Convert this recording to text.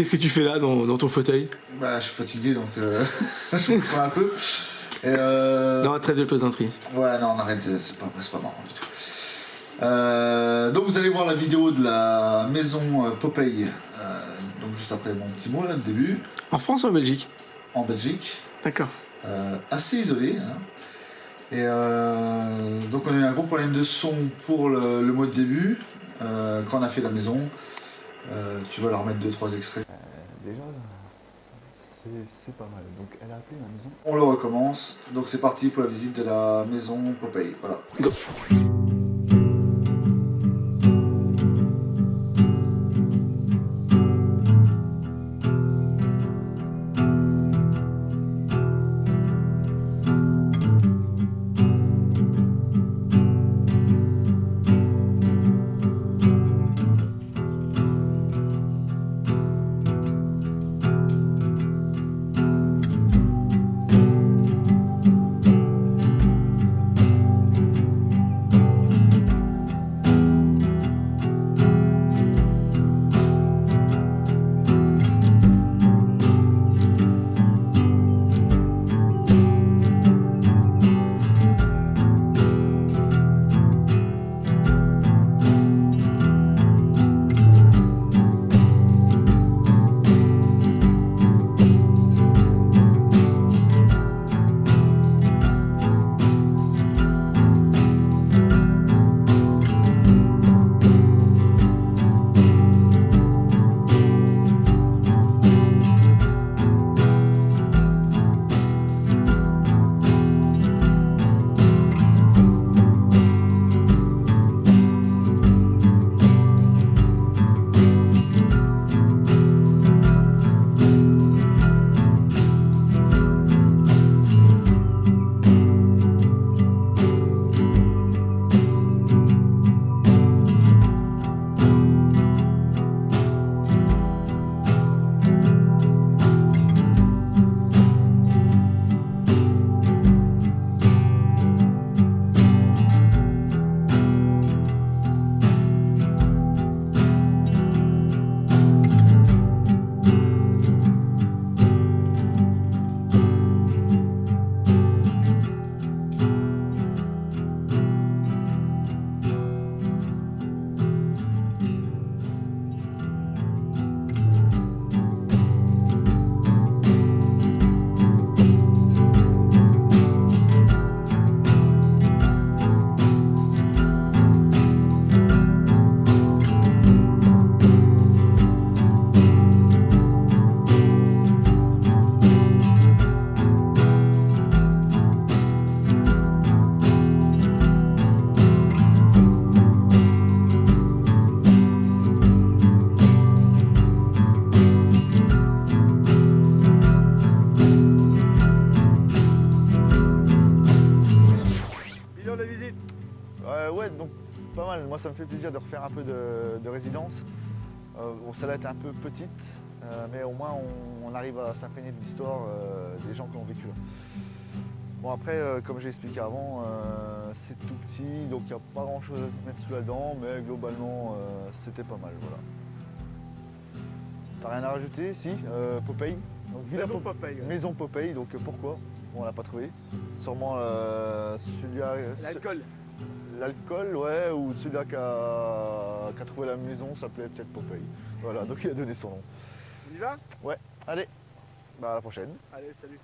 Qu'est-ce que tu fais là dans, dans ton fauteuil? Bah, je suis fatigué donc euh, je me sens un peu. Et euh... Non, trêve de plaisanterie. Ouais, non, on arrête, c'est pas, pas marrant du tout. Euh, donc vous allez voir la vidéo de la maison euh, Popeye, euh, donc juste après mon petit mot là, le début, En France ou en Belgique? En Belgique, D'accord. euh, assez isolé. hein. Et donc on a eu un gros problème de son pour le, le mot de début, quand on a fait la maison. Euh, tu vas leur mettre 2-3 extraits. Déjà, c'est c'est pas mal. Donc elle a appelé ma maison. On le recommence, donc c'est parti pour la visite de la maison Popeye. Voilà. Go. Euh, Ouais, donc pas mal. Moi, ça me fait plaisir de refaire un peu de, de résidence. Euh, bon, celle-là était un peu petite, euh, mais au moins on, on arrive à s'imprégner de l'histoire des gens qui ont vécu là. Bon, après, comme j'ai expliqué avant, c'est tout petit, donc il n'y a pas grand-chose à se mettre sous la dent, mais globalement, c'était pas mal. Voilà. T'as rien à rajouter? Si, Popeye? Donc, Villa Maison Pop- Popeye. ouais. Maison Popeye, donc pourquoi? Bon, On l'a pas trouvé. Sûrement euh, celui à- L'alcool. Ouais, ou celui qui a, trouvé la maison s'appelait peut-être Popeye. Voilà, donc il a donné son nom. On y va? Allez, bah à la prochaine. Allez, salut.